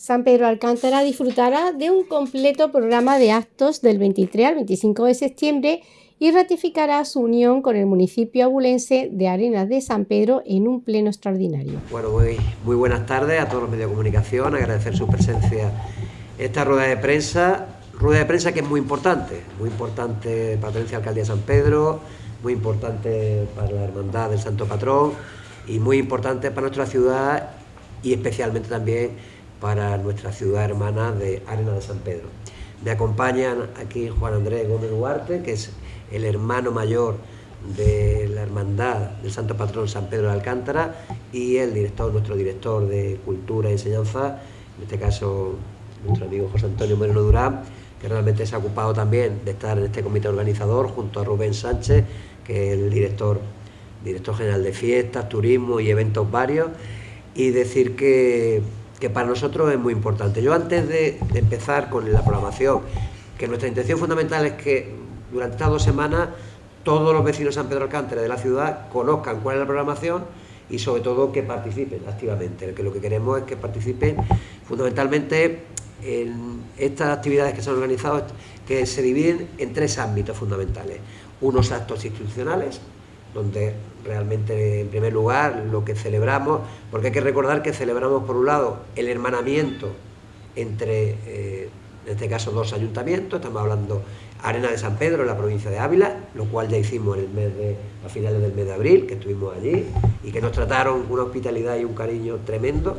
San Pedro Alcántara disfrutará de un completo programa de actos del 23 al 25 de septiembre y ratificará su unión con el municipio abulense de Arenas de San Pedro en un pleno extraordinario. Bueno, muy, muy buenas tardes a todos los medios de comunicación, agradecer su presencia en esta rueda de prensa, rueda de prensa que es muy importante, muy importante para la Alcaldía de San Pedro, muy importante para la Hermandad del Santo Patrón y muy importante para nuestra ciudad y especialmente también para nuestra ciudad hermana de Arenas de San Pedro. Me acompañan aquí Juan Andrés Gómez Duarte, que es el hermano mayor de la Hermandad del Santo Patrón San Pedro de Alcántara y el director, nuestro director de Cultura y Enseñanza, en este caso nuestro amigo José Antonio Moreno Durán, que realmente se ha ocupado también de estar en este comité organizador junto a Rubén Sánchez, que es el director, director general de fiestas, turismo y eventos varios, y decir que, que para nosotros es muy importante. Yo antes de, empezar con la programación, que nuestra intención fundamental es que durante estas dos semanas todos los vecinos de San Pedro Alcántara de la ciudad conozcan cuál es la programación y sobre todo que participen activamente. Que lo que queremos es que participen fundamentalmente en estas actividades que se han organizado, que se dividen en tres ámbitos fundamentales. Unos actos institucionales, donde realmente en primer lugar lo que celebramos, porque hay que recordar que celebramos por un lado el hermanamiento entre, eh, en este caso, dos ayuntamientos, estamos hablando Arena de San Pedro, en la provincia de Ávila, lo cual ya hicimos el mes de, a finales del mes de abril, que estuvimos allí, y que nos trataron con una hospitalidad y un cariño tremendo.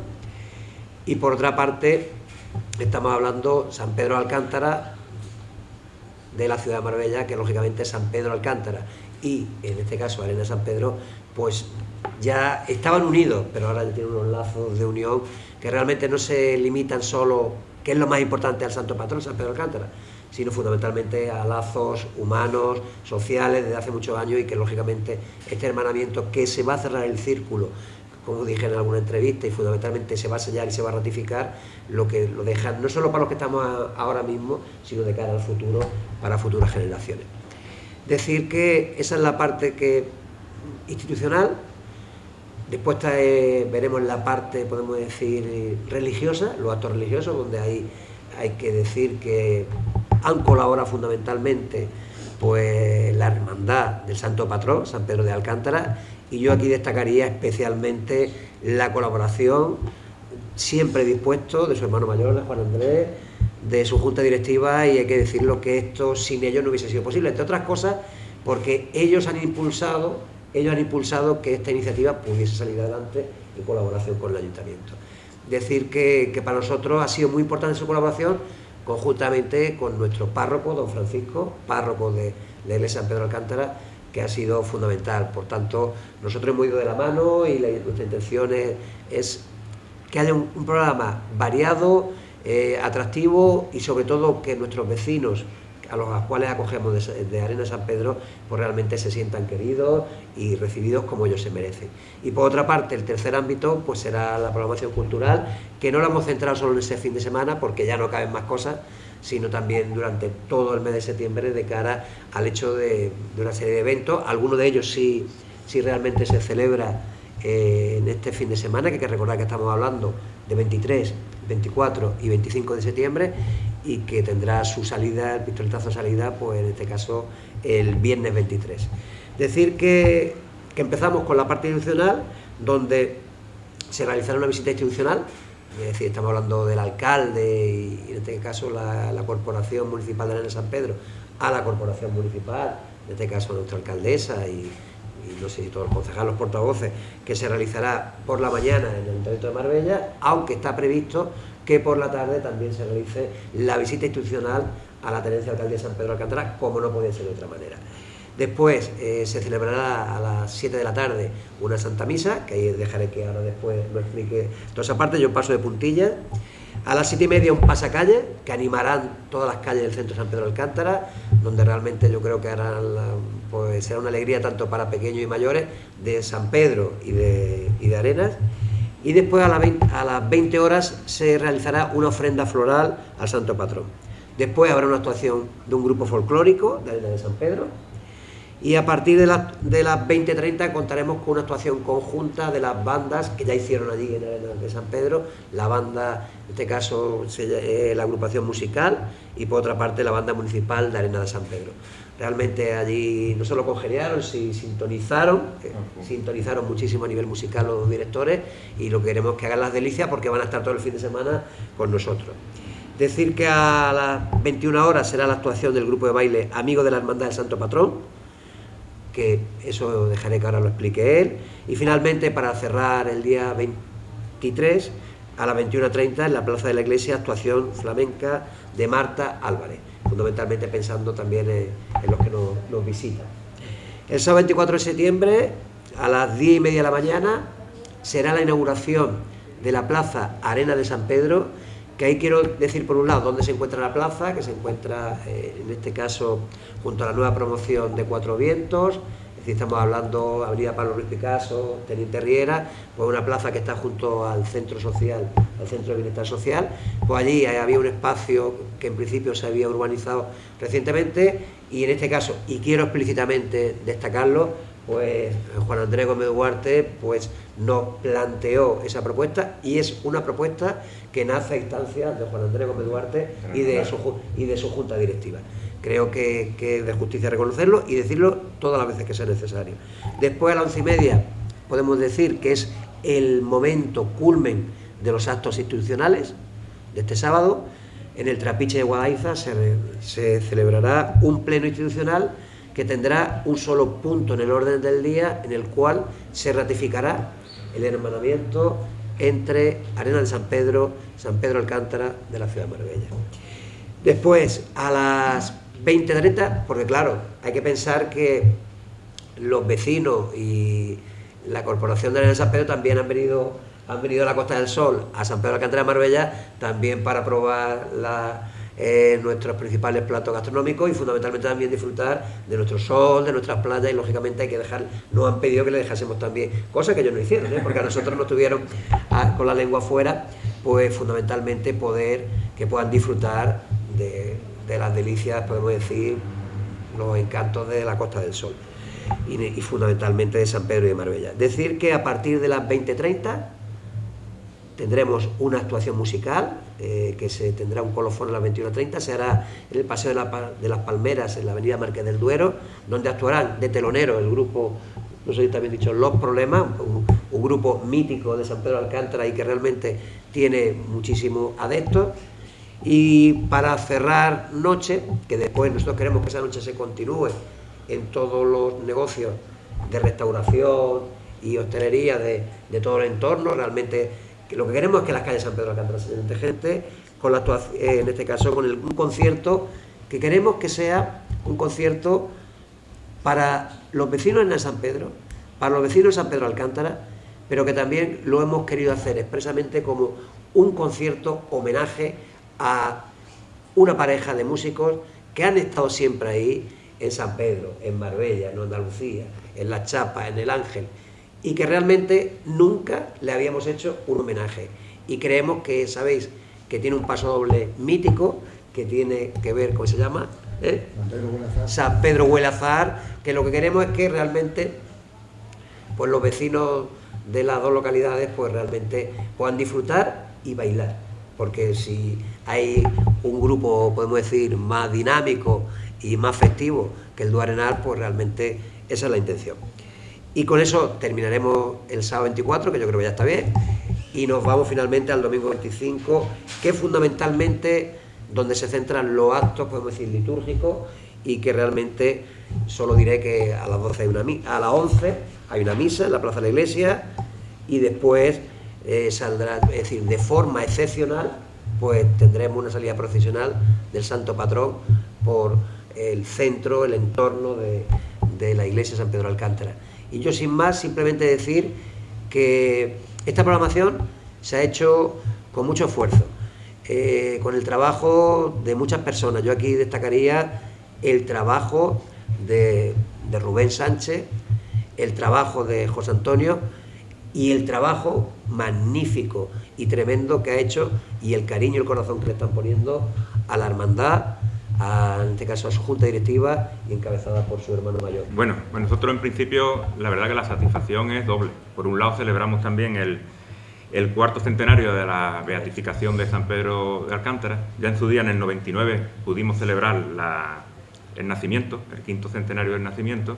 Y por otra parte, estamos hablando San Pedro Alcántara, de la ciudad de Marbella, que lógicamente es San Pedro Alcántara, y en este caso Arena San Pedro, pues ya estaban unidos, pero ahora tienen unos lazos de unión que realmente no se limitan solo, que es lo más importante al Santo Patrón, San Pedro Alcántara, sino fundamentalmente a lazos humanos, sociales, desde hace muchos años y que lógicamente este hermanamiento que se va a cerrar el círculo, como dije en alguna entrevista, y fundamentalmente se va a sellar y se va a ratificar, lo que lo deja no solo para los que estamos ahora mismo, sino de cara al futuro, para futuras generaciones. Decir que esa es la parte que institucional, después veremos la parte, podemos decir, religiosa, los actos religiosos, donde hay, hay que decir que han colaborado fundamentalmente pues la hermandad del Santo Patrón, San Pedro de Alcántara, y yo aquí destacaría especialmente la colaboración siempre dispuesto de su hermano mayor, Juan Andrés, de su junta directiva, y hay que decirlo que esto sin ellos no hubiese sido posible, entre otras cosas porque ellos han impulsado, ellos han impulsado que esta iniciativa pudiese salir adelante en colaboración con el ayuntamiento. Decir que, que para nosotros ha sido muy importante su colaboración, conjuntamente con nuestro párroco, don Francisco, párroco de la iglesia San Pedro Alcántara, que ha sido fundamental. Por tanto, nosotros hemos ido de la mano y la, nuestra intención es, que haya un, un programa variado, eh, atractivo y sobre todo que nuestros vecinos a los cuales acogemos de, Arena San Pedro, pues realmente se sientan queridos y recibidos como ellos se merecen. Y por otra parte, el tercer ámbito, pues será la programación cultural, que no la hemos centrado solo en ese fin de semana, porque ya no caben más cosas, sino también durante todo el mes de septiembre de cara al hecho de, de una serie de eventos, algunos de ellos sí, sí realmente se celebra eh, en este fin de semana, que hay que recordar que estamos hablando de 23, 24 y 25 de septiembre, y que tendrá su salida, el pistoletazo de salida, pues en este caso el viernes 23. Decir que, que empezamos con la parte institucional, donde se realizará una visita institucional, es decir, estamos hablando del alcalde y en este caso la, Corporación Municipal de Arena San Pedro, a la Corporación Municipal, en este caso nuestra alcaldesa y, y no sé si todos los concejales, los portavoces, que se realizará por la mañana en el Ayuntamiento de Marbella, aunque está previsto que por la tarde también se realice la visita institucional a la tenencia alcaldía de San Pedro Alcántara, como no podía ser de otra manera. Después eh, se celebrará a las 7 de la tarde una Santa Misa, que ahí dejaré que ahora después lo explique toda esa parte, yo paso de puntilla. A las 7 y media un pasacalle, que animarán todas las calles del centro de San Pedro Alcántara, donde realmente yo creo que pues, será una alegría tanto para pequeños y mayores de San Pedro y de, de Arenas y después a, la 20, a, las 20 horas se realizará una ofrenda floral al Santo Patrón. Después habrá una actuación de un grupo folclórico de Arena de San Pedro Y a partir de, de las 20.30 contaremos con una actuación conjunta de las bandas que ya hicieron allí en Arena de San Pedro, la banda, en este caso eh, la agrupación musical y por otra parte la banda municipal de Arena de San Pedro. Realmente allí no solo congeniaron, sino sintonizaron, eh, sintonizaron muchísimo a nivel musical los directores y lo que queremos que hagan las delicias porque van a estar todo el fin de semana con nosotros. Decir que a las 21 horas será la actuación del grupo de baile Amigos de la Hermandad del Santo Patrón, que eso dejaré que ahora lo explique él. Y finalmente, para cerrar el día 23, a las 21.30 en la Plaza de la Iglesia, actuación flamenca de Marta Álvarez, fundamentalmente pensando también en, los que nos, visitan. El sábado 24 de septiembre, a las 10 y media de la mañana, será la inauguración de la Plaza Arena de San Pedro, que ahí quiero decir por un lado dónde se encuentra la plaza, que se encuentra eh, en este caso junto a la nueva promoción de Cuatro Vientos, es decir, estamos hablando Avenida Pablo Ruiz Picasso, Teniente Riera, pues una plaza que está junto al centro social, al centro de bienestar social, pues allí había un espacio que en principio se había urbanizado recientemente y en este caso, y quiero explícitamente destacarlo, pues Juan Andrés Gómez Duarte pues, nos planteó esa propuesta y es una propuesta que nace a instancias de Juan Andrés Gómez Duarte y de, su, y de su junta directiva. Creo que, es de justicia reconocerlo y decirlo todas las veces que sea necesario. Después a las once y media podemos decir que es el momento culmen de los actos institucionales de este sábado. En el Trapiche de Guadaiza se, se celebrará un pleno institucional que tendrá un solo punto en el orden del día en el cual se ratificará el hermanamiento entre Arena de San Pedro, San Pedro Alcántara de la ciudad de Marbella. Después, a las 20.30, porque claro, hay que pensar que los vecinos y la Corporación de Arena de San Pedro también han venido, han venido a la Costa del Sol, a San Pedro Alcántara de Marbella, también para probar la eh, nuestros principales platos gastronómicos y fundamentalmente también disfrutar de nuestro sol, de nuestras playas y lógicamente hay que dejar, nos han pedido que le dejásemos también, cosa que ellos no hicieron, ¿eh? porque a nosotros nos tuvieron con la lengua afuera, pues fundamentalmente poder que puedan disfrutar de, las delicias, podemos decir, los encantos de la Costa del Sol y, y fundamentalmente de San Pedro y de Marbella. Decir que a partir de las 20.30 tendremos una actuación musical eh, que se tendrá un colofón a las 21.30, se hará en el Paseo de, las Palmeras, en la Avenida Marqués del Duero, donde actuarán de telonero el grupo, no sé si también dicho, Los Problemas, un, grupo mítico de San Pedro Alcántara y que realmente tiene muchísimos adeptos. Y para cerrar noche, que después nosotros queremos que esa noche se continúe en todos los negocios de restauración y hostelería de, de todo el entorno, realmente lo que queremos es que las calles de San Pedro Alcántara se llenen gente, con la actuación, eh, en este caso con un concierto que queremos que sea un concierto para los vecinos de San Pedro, para los vecinos de San Pedro Alcántara, pero que también lo hemos querido hacer expresamente como un concierto homenaje a una pareja de músicos que han estado siempre ahí en San Pedro, en Marbella, en Andalucía, en La Chapa, en El Ángel, y que realmente nunca le habíamos hecho un homenaje. Y creemos que, sabéis, que tiene un paso doble mítico, que tiene que ver, ¿cómo se llama? ¿Eh? San Pedro Huelazar, que lo que queremos es que realmente pues los vecinos de las dos localidades pues realmente puedan disfrutar y bailar. Porque si hay un grupo, podemos decir, más dinámico y más festivo que el Duarenal, pues realmente esa es la intención. Y con eso terminaremos el sábado 24, que yo creo que ya está bien, y nos vamos finalmente al domingo 25, que fundamentalmente donde se centran los actos, podemos decir, litúrgicos, y que realmente solo diré que a las 12 hay una a las 11 hay una misa en la plaza de la iglesia y después eh, saldrá, es decir, de forma excepcional, pues tendremos una salida procesional del Santo Patrón por el centro, el entorno de, de la iglesia San Pedro Alcántara. Y yo sin más simplemente decir que esta programación se ha hecho con mucho esfuerzo, eh, con el trabajo de muchas personas. Yo aquí destacaría el trabajo de, Rubén Sánchez, el trabajo de José Antonio y el trabajo magnífico y tremendo que ha hecho y el cariño y el corazón que le están poniendo a la hermandad, en este caso a su junta directiva y encabezada por su hermano mayor. Bueno, pues nosotros en principio la verdad que la satisfacción es doble. Por un lado celebramos también el, cuarto centenario de la beatificación de San Pedro de Alcántara. Ya en su día, en el 99, pudimos celebrar el nacimiento, el quinto centenario del nacimiento.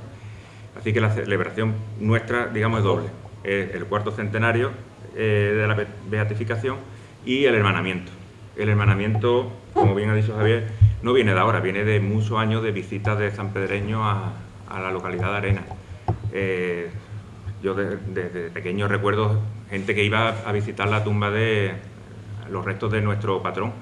Así que la celebración nuestra, digamos, es doble. el cuarto centenario eh, de la beatificación y el hermanamiento. El hermanamiento, como bien ha dicho Javier, no viene de ahora, viene de muchos años de visitas de San Pedreño a, la localidad de Arena. Eh, yo desde pequeño recuerdo gente que iba a visitar la tumba de los restos de nuestro patrón.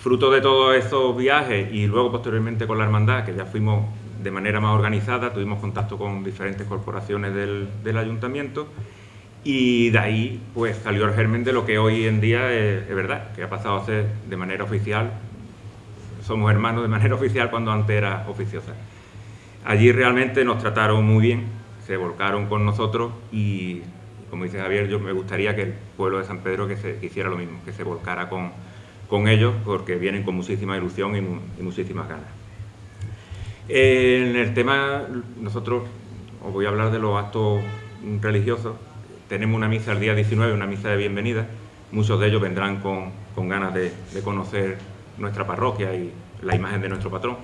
Fruto de todos esos viajes y luego posteriormente con la hermandad, que ya fuimos de manera más organizada, tuvimos contacto con diferentes corporaciones del, ayuntamiento y de ahí pues salió el germen de lo que hoy en día es, verdad, que ha pasado a ser de manera oficial, somos hermanos de manera oficial cuando antes era oficiosa. Allí realmente nos trataron muy bien, se volcaron con nosotros y, como dice Javier, yo me gustaría que el pueblo de San Pedro que, se, hiciera lo mismo, que se volcara con, con ellos porque vienen con muchísima ilusión y, muchísimas ganas. En el tema, nosotros os voy a hablar de los actos religiosos tenemos una misa el día 19, una misa de bienvenida. Muchos de ellos vendrán con, ganas de, conocer nuestra parroquia y la imagen de nuestro patrón,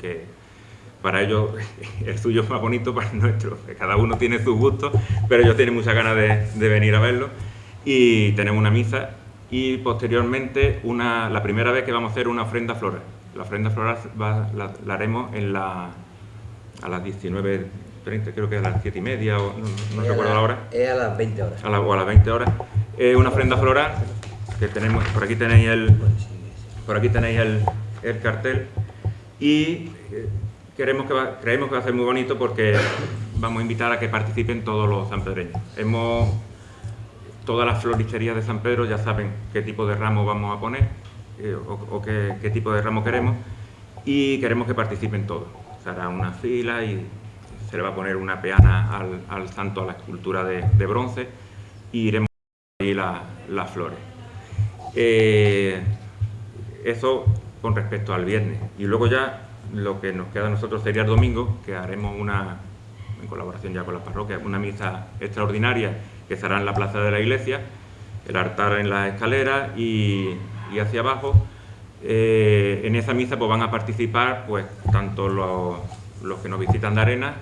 que para ellos el suyo es más bonito para el nuestro. Cada uno tiene sus gustos, pero ellos tienen muchas ganas de, venir a verlo. Y tenemos una misa y posteriormente una, la primera vez que vamos a hacer una ofrenda floral. La ofrenda floral la, haremos en la, a las 19 creo que a las 7 y media, o no, recuerdo la hora. Es a las 20 horas. A o a las 20 horas. Es una ofrenda floral que tenemos, por aquí tenéis el, por aquí tenéis el, el cartel y eh, queremos que creemos que va a ser muy bonito porque vamos a invitar a que participen todos los sanpedreños. Hemos, todas las floristerías de San Pedro ya saben qué tipo de ramo vamos a poner eh, o, qué, tipo de ramo queremos y queremos que participen todos. Será una fila y se le va a poner una peana al, santo, a la escultura de, bronce, y iremos ahí las flores. Eh, eso con respecto al viernes. Y luego ya lo que nos queda a nosotros sería el domingo, que haremos una, en colaboración ya con las parroquias, una misa extraordinaria que será en la plaza de la iglesia, el altar en la escalera y, hacia abajo. Eh, en esa misa pues, van a participar pues, tanto los, los que nos visitan de arena,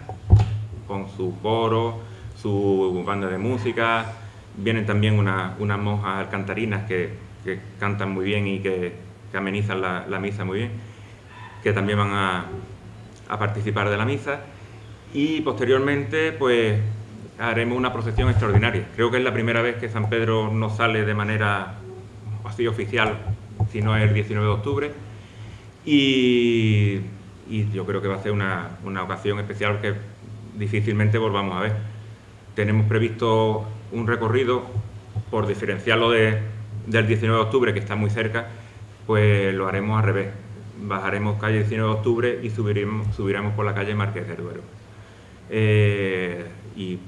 con su coro, su banda de música, vienen también unas monjas alcantarinas que, cantan muy bien y que, amenizan la, misa muy bien, que también van a, participar de la misa y posteriormente pues haremos una procesión extraordinaria. Creo que es la primera vez que San Pedro no sale de manera así oficial, sino el 19 de octubre y yo creo que va a ser una, ocasión especial que difícilmente volvamos a ver. Tenemos previsto un recorrido, por diferenciarlo de, del 19 de octubre, que está muy cerca, pues lo haremos al revés. Bajaremos calle 19 de octubre y subiremos, subiremos por la calle Marqués de Duero. Eh, y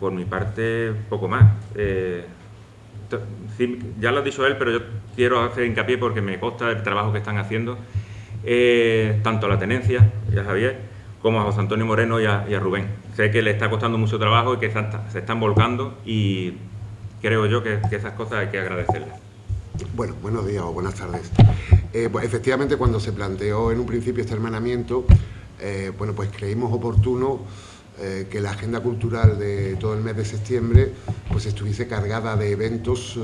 por mi parte, poco más. Eh, ya lo ha dicho él, pero yo quiero hacer hincapié porque me consta el trabajo que están haciendo eh, tanto a la tenencia y a Javier como a José Antonio Moreno y a, Rubén. Sé que le está costando mucho trabajo y que se están volcando y creo yo que, esas cosas hay que agradecerles. Bueno, buenos días o buenas tardes. Eh, pues efectivamente cuando se planteó en un principio este hermanamiento, eh, bueno, pues creímos oportuno que la agenda cultural de todo el mes de septiembre pues estuviese cargada de eventos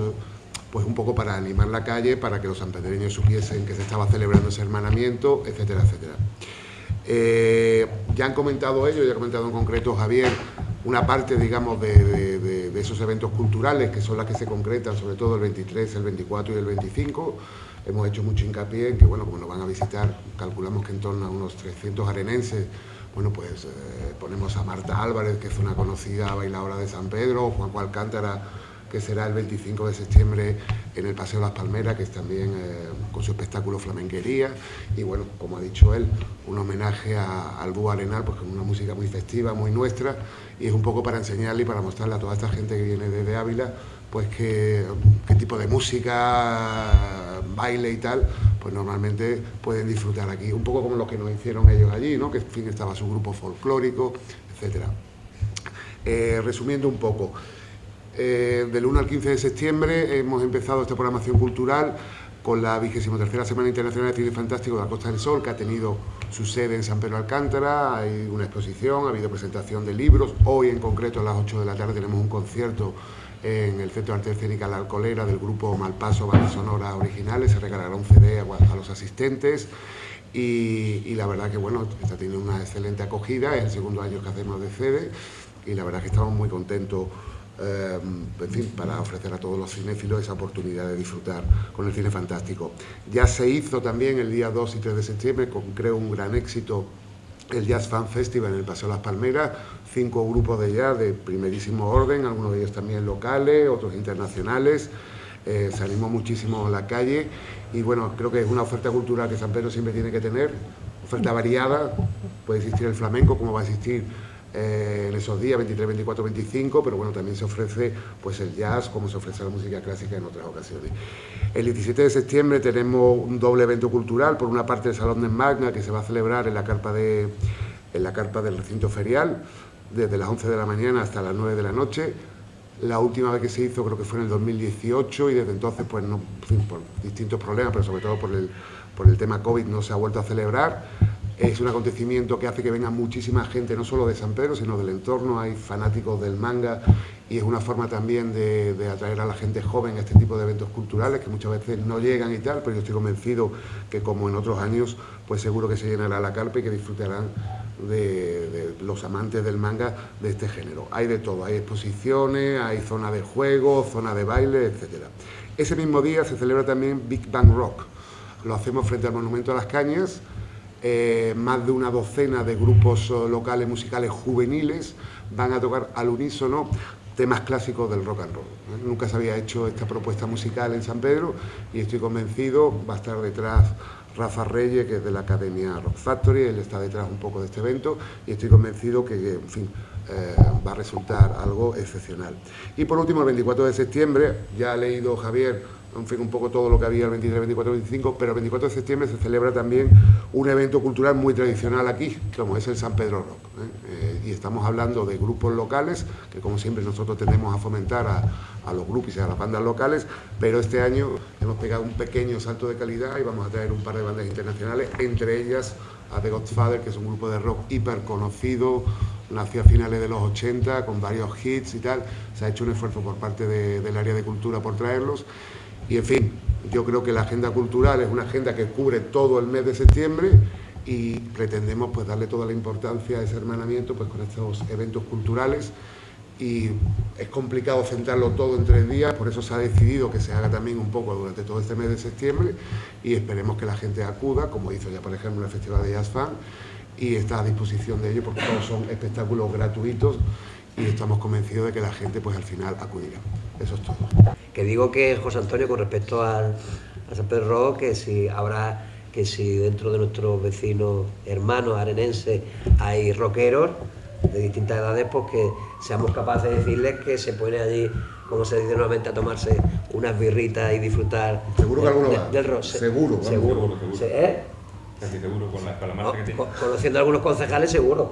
pues un poco para animar la calle, para que los sanpedreños supiesen que se estaba celebrando ese hermanamiento, etcétera, etcétera. Eh, ya han comentado ellos, ya ha comentado en concreto Javier, una parte, digamos, de, esos eventos culturales que son las que se concretan, sobre todo el 23, el 24 y el 25. Hemos hecho mucho hincapié en que, bueno, como nos van a visitar, calculamos que en torno a unos 300 arenenses, bueno, pues eh, ponemos a Marta Álvarez, que es una conocida bailadora de San Pedro, Juanjo Alcántara, que será el 25 de septiembre en el Paseo Las Palmeras, que es también eh, con su espectáculo Flamenquería. Y bueno, como ha dicho él, un homenaje al Búho Arenal, pues con una música muy festiva, muy nuestra, y es un poco para enseñarle y para mostrarle a toda esta gente que viene desde Ávila, pues qué, qué tipo de música, baile y tal, pues normalmente pueden disfrutar aquí, un poco como lo que nos hicieron ellos allí, ¿no? que en fin estaba su grupo folclórico, etcétera. Eh, resumiendo un poco, eh, del 1 al 15 de septiembre hemos empezado esta programación cultural con la 23 Semana Internacional de Cine Fantástico de la Costa del Sol, que ha tenido su sede en San Pedro Alcántara, hay una exposición, ha habido presentación de libros, hoy en concreto a las 8 de la tarde tenemos un concierto en el Centro de Arte Escénica La Alcolera del grupo Malpaso Banda Sonora Originales, se regalará un CD a, los asistentes. Y, la verdad que bueno, está teniendo una excelente acogida, es el segundo año que hacemos de CD y la verdad que estamos muy contentos eh, en fin, para ofrecer a todos los cinéfilos esa oportunidad de disfrutar con el cine fantástico. Ya se hizo también el día 2 y 3 de septiembre, con creo un gran éxito, el Jazz Fan Festival en el Paseo Las Palmeras, cinco grupos de jazz de primerísimo orden, algunos de ellos también locales, otros internacionales. Eh, salimos muchísimo a la calle y bueno, creo que es una oferta cultural que San Pedro siempre tiene que tener, oferta variada, puede existir el flamenco como va a existir eh, en esos días, 23, 24, 25, pero bueno, también se ofrece pues el jazz como se ofrece la música clásica en otras ocasiones. El 17 de septiembre tenemos un doble evento cultural, por una parte el Salón de Magna, que se va a celebrar en la carpa, de, en la carpa del recinto ferial, desde las 11 de la mañana hasta las 9 de la noche. La última vez que se hizo creo que fue en el 2018 y desde entonces, pues no, por distintos problemas, pero sobre todo por el, por el tema COVID no se ha vuelto a celebrar. Es un acontecimiento que hace que venga muchísima gente, no solo de San Pedro, sino del entorno. Hay fanáticos del manga y es una forma también de, atraer a la gente joven a este tipo de eventos culturales que muchas veces no llegan y tal, pero yo estoy convencido que como en otros años, pues seguro que se llenará la carpa y que disfrutarán de, los amantes del manga de este género. Hay de todo, hay exposiciones, hay zona de juego, zona de baile, etc. Ese mismo día se celebra también Big Bang Rock. Lo hacemos frente al Monumento a las Cañas, eh, más de una docena de grupos eh, locales musicales juveniles van a tocar al unísono temas clásicos del rock and roll. ¿eh? Nunca se había hecho esta propuesta musical en San Pedro y estoy convencido, va a estar detrás Rafa Reyes, que es de la Academia Rock Factory, él está detrás un poco de este evento y estoy convencido que, en fin, va a resultar algo excepcional. Y por último, el 24 de septiembre, ya ha leído Javier en fin, un poco todo lo que había el 23, 24, 25, pero el 24 de septiembre se celebra también un evento cultural muy tradicional aquí, como es el San Pedro Rock. ¿eh? Eh, y estamos hablando de grupos locales, que como siempre nosotros tendemos a fomentar a, los grupos y a las bandas locales, pero este año hemos pegado un pequeño salto de calidad y vamos a traer un par de bandas internacionales, entre ellas a The Godfather, que es un grupo de rock hiper conocido, nació a finales de los 80 con varios hits y tal. Se ha hecho un esfuerzo por parte del área de cultura por traerlos. Y en fin, yo creo que la agenda cultural es una agenda que cubre todo el mes de septiembre y pretendemos pues darle toda la importancia a ese hermanamiento pues con estos eventos culturales y es complicado centrarlo todo en tres días, por eso se ha decidido que se haga también un poco durante todo este mes de septiembre y esperemos que la gente acuda, como hizo ya por ejemplo el Festival de Jazz Fan y está a disposición de ellos porque todos son espectáculos gratuitos y estamos convencidos de que la gente pues al final acudirá. Eso es todo. Que digo que José Antonio con respecto al, a San Pedro que si habrá que si dentro de nuestros vecinos hermanos arenenses hay rockeros de distintas edades, pues que seamos capaces de decirles que se pone allí, como se dice nuevamente, a tomarse unas birritas y disfrutar seguro que alguno del rock. Seguro, seguro. seguro. ¿Eh? Casi seguro, con la, con la que tiene. Conociendo a algunos concejales, seguro.